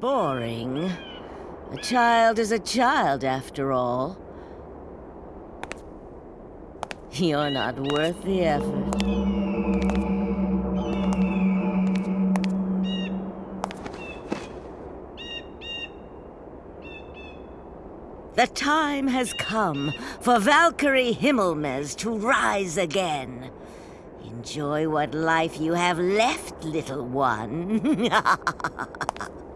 boring. A child is a child, after all. You're not worth the effort. The time has come for Valkyrie Himmelmez to rise again. Enjoy what life you have left, little one.